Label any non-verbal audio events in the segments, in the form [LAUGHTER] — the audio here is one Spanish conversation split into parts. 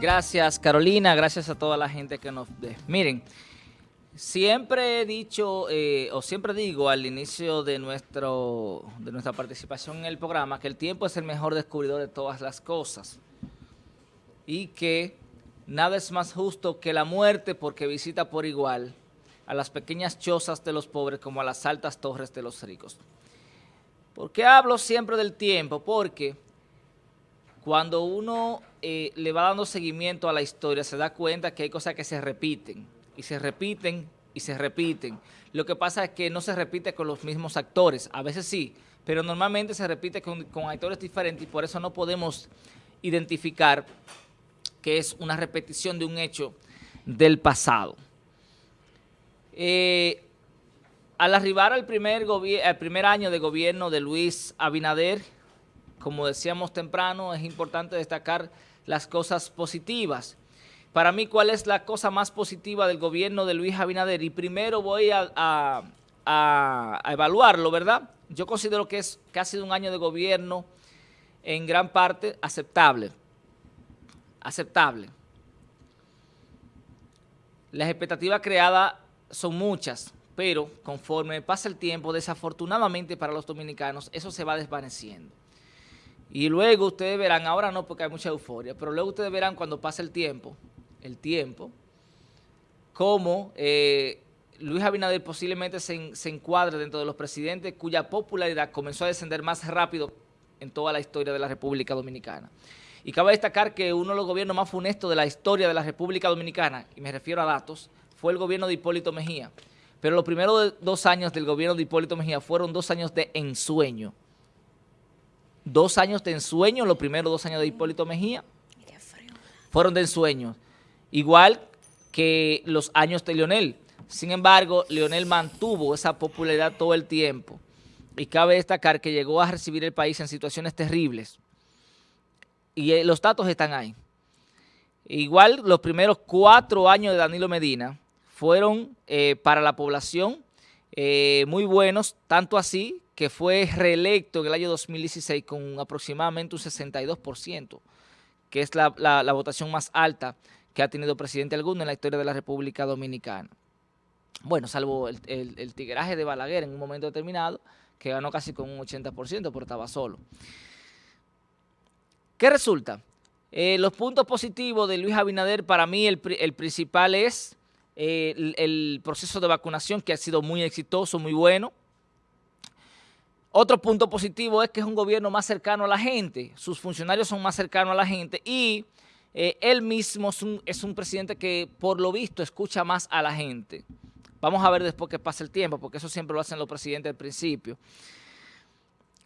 Gracias Carolina, gracias a toda la gente que nos ve. Miren, siempre he dicho, eh, o siempre digo al inicio de, nuestro, de nuestra participación en el programa, que el tiempo es el mejor descubridor de todas las cosas. Y que nada es más justo que la muerte porque visita por igual a las pequeñas chozas de los pobres como a las altas torres de los ricos. ¿Por qué hablo siempre del tiempo? Porque cuando uno eh, le va dando seguimiento a la historia, se da cuenta que hay cosas que se repiten, y se repiten, y se repiten. Lo que pasa es que no se repite con los mismos actores, a veces sí, pero normalmente se repite con, actores diferentes y por eso no podemos identificar que es una repetición de un hecho del pasado. Eh, al arribar al primer, al primer año de gobierno de Luis Abinader, como decíamos temprano, es importante destacar las cosas positivas. Para mí, ¿cuál es la cosa más positiva del gobierno de Luis Abinader? Y primero voy a, evaluarlo, ¿verdad? Yo considero que, es, sido un año de gobierno en gran parte aceptable. Aceptable. Las expectativas creadas son muchas, pero conforme pasa el tiempo, desafortunadamente para los dominicanos, eso se va desvaneciendo. Y luego ustedes verán, ahora no porque hay mucha euforia, pero luego ustedes verán cuando pase el tiempo, el tiempo, cómo eh, Luis Abinader posiblemente se, se, encuadre dentro de los presidentes cuya popularidad comenzó a descender más rápido en toda la historia de la República Dominicana. Y cabe destacar que uno de los gobiernos más funestos de la historia de la República Dominicana, y me refiero a datos, fue el gobierno de Hipólito Mejía. Pero los primeros dos años del gobierno de Hipólito Mejía fueron dos años de ensueño dos años de ensueño, los primeros dos años de Hipólito Mejía, fueron de ensueño. Igual que los años de Leonel. Sin embargo, Leonel mantuvo esa popularidad todo el tiempo. Y cabe destacar que llegó a recibir el país en situaciones terribles. Y eh, los datos están ahí. Igual los primeros cuatro años de Danilo Medina fueron eh, para la población eh, muy buenos, tanto así que fue reelecto en el año 2016 con aproximadamente un 62%, que es la, votación más alta que ha tenido presidente alguno en la historia de la República Dominicana. Bueno, salvo el, el, tigraje de Balaguer en un momento determinado, que ganó casi con un 80%, pero estaba solo. ¿Qué resulta? Eh, los puntos positivos de Luis Abinader, para mí el, principal es eh, el proceso de vacunación, que ha sido muy exitoso, muy bueno. Otro punto positivo es que es un gobierno más cercano a la gente, sus funcionarios son más cercanos a la gente y eh, él mismo es un, presidente que por lo visto escucha más a la gente. Vamos a ver después que pase el tiempo, porque eso siempre lo hacen los presidentes al principio.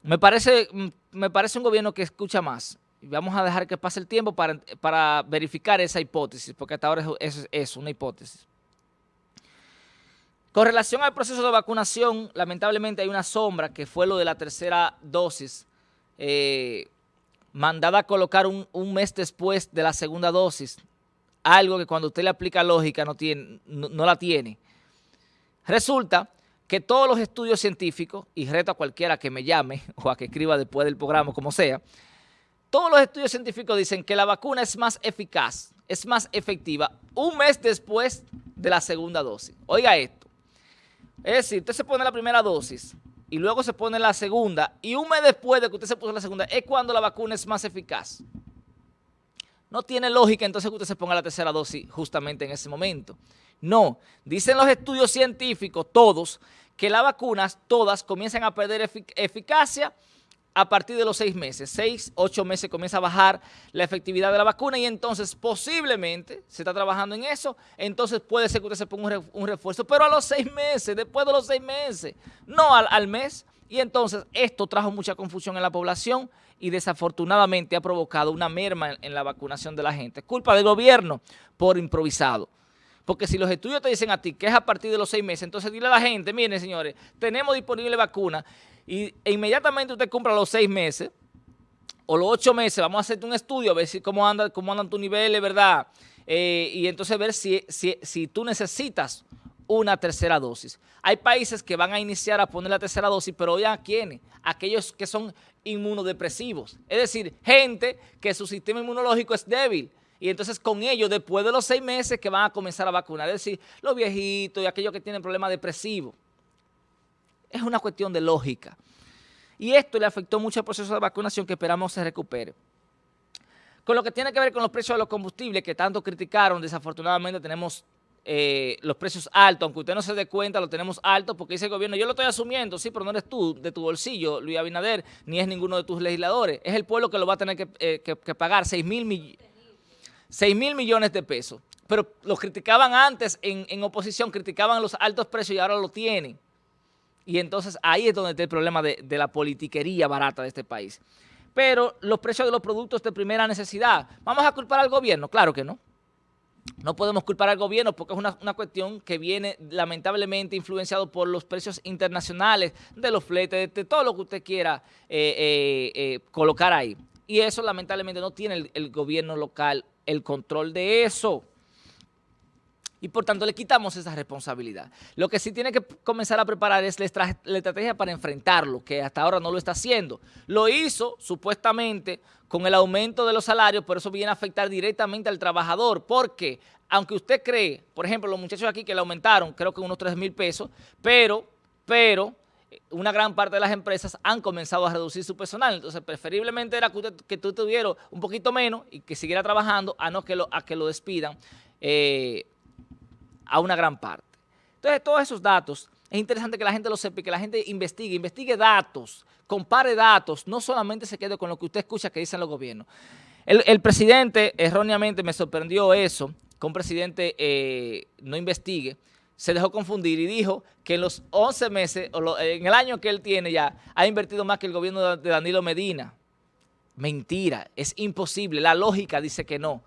Me parece, mm, me parece un gobierno que escucha más. Vamos a dejar que pase el tiempo para, verificar esa hipótesis, porque hasta ahora es una hipótesis. Con relación al proceso de vacunación, lamentablemente hay una sombra que fue lo de la tercera dosis, eh, mandada a colocar un, mes después de la segunda dosis, algo que cuando usted le aplica lógica no, no, la tiene. Resulta que todos los estudios científicos, y reto a cualquiera que me llame [LAUGHS] o a que escriba después del programa, como sea, todos los estudios científicos dicen que la vacuna es más eficaz, es más efectiva un mes después de la segunda dosis. Oiga esto. Es decir, usted se pone la primera dosis y luego se pone la segunda y un mes después de que usted se puso la segunda es cuando la vacuna es más eficaz. No tiene lógica entonces que usted se ponga la tercera dosis justamente en ese momento. No, dicen los estudios científicos, todos, que las vacunas todas comienzan a perder eficacia a partir de los seis meses, seis, ocho meses comienza a bajar la efectividad de la vacuna y entonces posiblemente se está trabajando en eso, entonces puede ser que usted se ponga un refuerzo, pero a los seis meses, después de los seis meses, no al, mes. Y entonces esto trajo mucha confusión en la población y desafortunadamente ha provocado una merma en, la vacunación de la gente. Culpa del gobierno por improvisado. Porque si los estudios te dicen a ti que es a partir de los seis meses, entonces dile a la gente, miren señores, tenemos disponible vacuna y, e inmediatamente usted compra los seis meses o los ocho meses, vamos a hacerte un estudio a ver si cómo, anda, cómo andan tus niveles, ¿verdad? Eh, y entonces ver si, si, si tú necesitas una tercera dosis. Hay países que van a iniciar a poner la tercera dosis, pero ya quiénes? Aquellos que son inmunodepresivos. Es decir, gente que su sistema inmunológico es débil y entonces con ellos, después de los seis meses que van a comenzar a vacunar, es decir, los viejitos y aquellos que tienen problemas depresivos. Es una cuestión de lógica. Y esto le afectó mucho al proceso de vacunación que esperamos se recupere. Con lo que tiene que ver con los precios de los combustibles que tanto criticaron, desafortunadamente tenemos eh, los precios altos, aunque usted no se dé cuenta, lo tenemos altos porque dice el gobierno, yo lo estoy asumiendo, sí, pero no eres tú, de tu bolsillo, Luis Abinader, ni es ninguno de tus legisladores, es el pueblo que lo va a tener que, eh, pagar 6 mil, millones de pesos. Pero los criticaban antes en, oposición, criticaban los altos precios y ahora lo tienen. Y entonces ahí es donde está el problema de, la politiquería barata de este país. Pero los precios de los productos de primera necesidad, ¿vamos a culpar al gobierno? Claro que no. No podemos culpar al gobierno porque es una, cuestión que viene lamentablemente influenciado por los precios internacionales de los fletes, de, todo lo que usted quiera eh, eh, eh, colocar ahí. Y eso lamentablemente no tiene el gobierno local el control de eso y por tanto le quitamos esa responsabilidad. Lo que sí tiene que comenzar a preparar es la, estrategia para enfrentarlo, que hasta ahora no lo está haciendo. Lo hizo supuestamente con el aumento de los salarios, pero eso viene a afectar directamente al trabajador, porque aunque usted cree, por ejemplo, los muchachos aquí que le aumentaron, creo que unos 3 mil pesos, pero, pero eh, una gran parte de las empresas han comenzado a reducir su personal. Entonces, preferiblemente era que, tú tuvieras un poquito menos y que siguiera trabajando a no que lo, a que lo despidan. Eh, a una gran parte. Entonces, todos esos datos, es interesante que la gente lo sepa y que la gente investigue, investigue datos, compare datos, no solamente se quede con lo que usted escucha que dicen los gobiernos. El, presidente, erróneamente, me sorprendió eso, que un presidente eh, no investigue, se dejó confundir y dijo que en los 11 meses, o en el año que él tiene ya, ha invertido más que el gobierno de Danilo Medina. Mentira, es imposible, la lógica dice que no.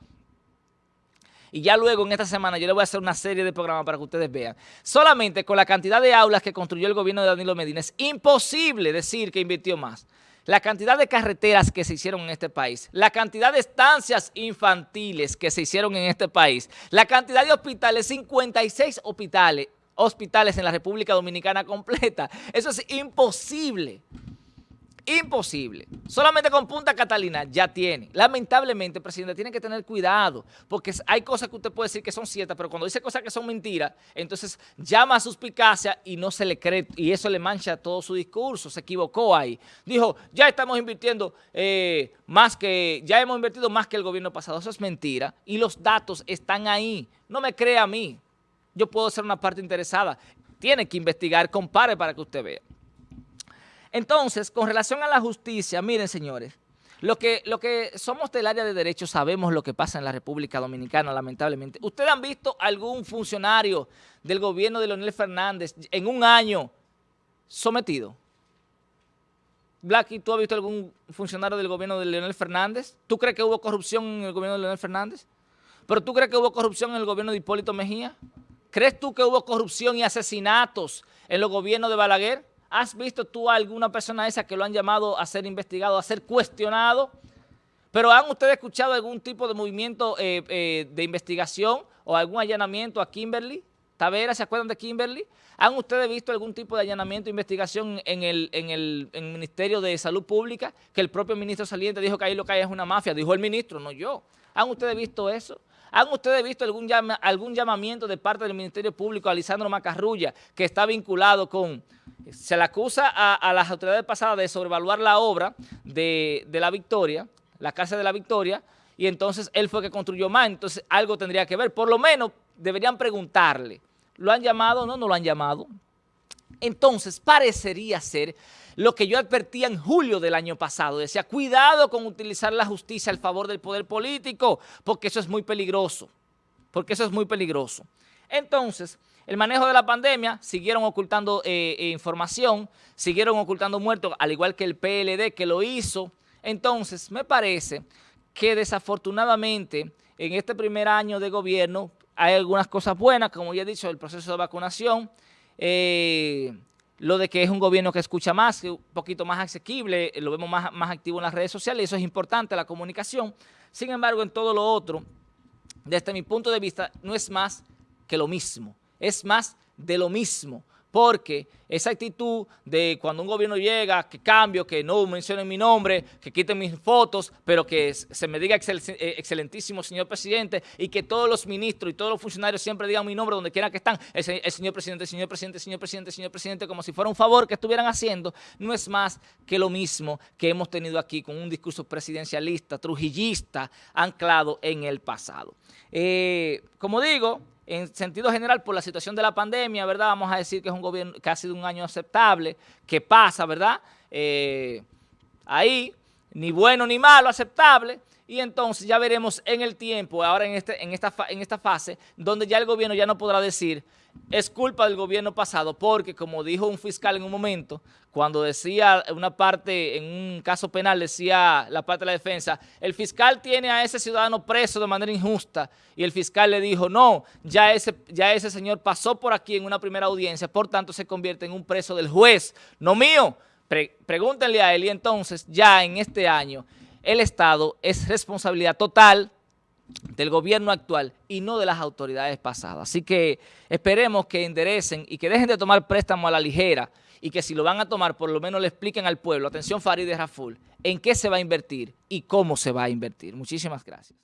Y ya luego en esta semana yo le voy a hacer una serie de programas para que ustedes vean. Solamente con la cantidad de aulas que construyó el gobierno de Danilo Medina es imposible decir que invirtió más. La cantidad de carreteras que se hicieron en este país, la cantidad de estancias infantiles que se hicieron en este país, la cantidad de hospitales, 56 hospitales, hospitales en la República Dominicana [LAUGHS] completa. Eso es imposible. Imposible. Solamente con Punta Catalina ya tiene. Lamentablemente, presidente, tiene que tener cuidado, porque hay cosas que usted puede decir que son ciertas, pero cuando dice cosas que son mentiras, entonces llama a suspicacia y no se le cree, y eso le mancha todo su discurso, se equivocó ahí. Dijo, ya estamos invirtiendo eh, más que, ya hemos invertido más que el gobierno pasado. Eso es mentira, y los datos están ahí. No me crea a mí. Yo puedo ser una parte interesada. Tiene que investigar, compare para que usted vea. Entonces, con relación a la justicia, miren señores, lo que, lo que somos del área de derecho sabemos lo que pasa en la República Dominicana, lamentablemente. ¿Ustedes han visto algún funcionario del gobierno de Leonel Fernández en un año sometido? Blacky, ¿tú has visto algún funcionario del gobierno de Leonel Fernández? ¿Tú crees que hubo corrupción en el gobierno de Leonel Fernández? ¿Pero tú crees que hubo corrupción en el gobierno de Hipólito Mejía? ¿Crees tú que hubo corrupción y asesinatos en los gobiernos de Balaguer? ¿Has visto tú a alguna persona esa que lo han llamado a ser investigado, a ser cuestionado? ¿Pero han ustedes escuchado algún tipo de movimiento eh, eh, de investigación o algún allanamiento a Kimberly? Tavera, ¿se acuerdan de Kimberly? ¿Han ustedes visto algún tipo de allanamiento investigación en el, en, el, Ministerio de Salud Pública? Que el propio ministro saliente dijo que ahí lo que hay es una mafia. Dijo el ministro, no yo. ¿Han ustedes visto eso? ¿Han ustedes visto algún, llamamiento de parte del Ministerio Público a Lisandro Macarrulla que está vinculado con se le acusa a, las autoridades pasadas de sobrevaluar la obra de, la Victoria, la Casa de la Victoria, y entonces él fue que construyó más, entonces algo tendría que ver. Por lo menos deberían preguntarle, ¿lo han llamado? No, no lo han llamado. Entonces parecería ser lo que yo advertía en julio del año pasado. Decía, cuidado con utilizar la justicia al favor del poder político, porque eso es muy peligroso. Porque eso es muy peligroso. Entonces, el manejo de la pandemia, siguieron ocultando eh, eh, información, siguieron ocultando muertos, al igual que el PLD que lo hizo. Entonces, me parece que desafortunadamente en este primer año de gobierno hay algunas cosas buenas, como ya he dicho, el proceso de vacunación, eh, lo de que es un gobierno que escucha más, un poquito más asequible, lo vemos más, más activo en las redes sociales, eso es importante, la comunicación. Sin embargo, en todo lo otro, desde mi punto de vista, no es más que lo mismo es más de lo mismo. Porque esa actitud de cuando un gobierno llega, que cambio, que no mencionen mi nombre, que quiten mis fotos, pero que se me diga eh, excelentísimo señor presidente y que todos los ministros y todos los funcionarios siempre digan mi nombre donde quiera que están, el, señor presidente, señor presidente, señor presidente, señor presidente, como si fuera un favor que estuvieran haciendo, no es más que lo mismo que hemos tenido aquí con un discurso presidencialista, trujillista, anclado en el pasado. Eh, como digo, en sentido general, por la situación de la pandemia, ¿verdad? Vamos a decir que es un gobierno que ha sido un año aceptable, que pasa, ¿verdad? Eh, ahí, ni bueno ni malo, aceptable. Y entonces ya veremos en el tiempo, ahora en, este, en, esta, en esta fase, donde ya el gobierno ya no podrá decir es culpa del gobierno pasado porque, como dijo un fiscal en un momento, cuando decía una parte, en un caso penal, decía la parte de la defensa, el fiscal tiene a ese ciudadano preso de manera injusta y el fiscal le dijo, no, ya ese, ya ese señor pasó por aquí en una primera audiencia, por tanto se convierte en un preso del juez, no mío. pregúntenle a él y entonces ya en este año el Estado es responsabilidad total del gobierno actual y no de las autoridades pasadas. Así que esperemos que enderecen y que dejen de tomar préstamo a la ligera y que si lo van a tomar, por lo menos le expliquen al pueblo, atención Farid Raful, en qué se va a invertir y cómo se va a invertir. Muchísimas gracias.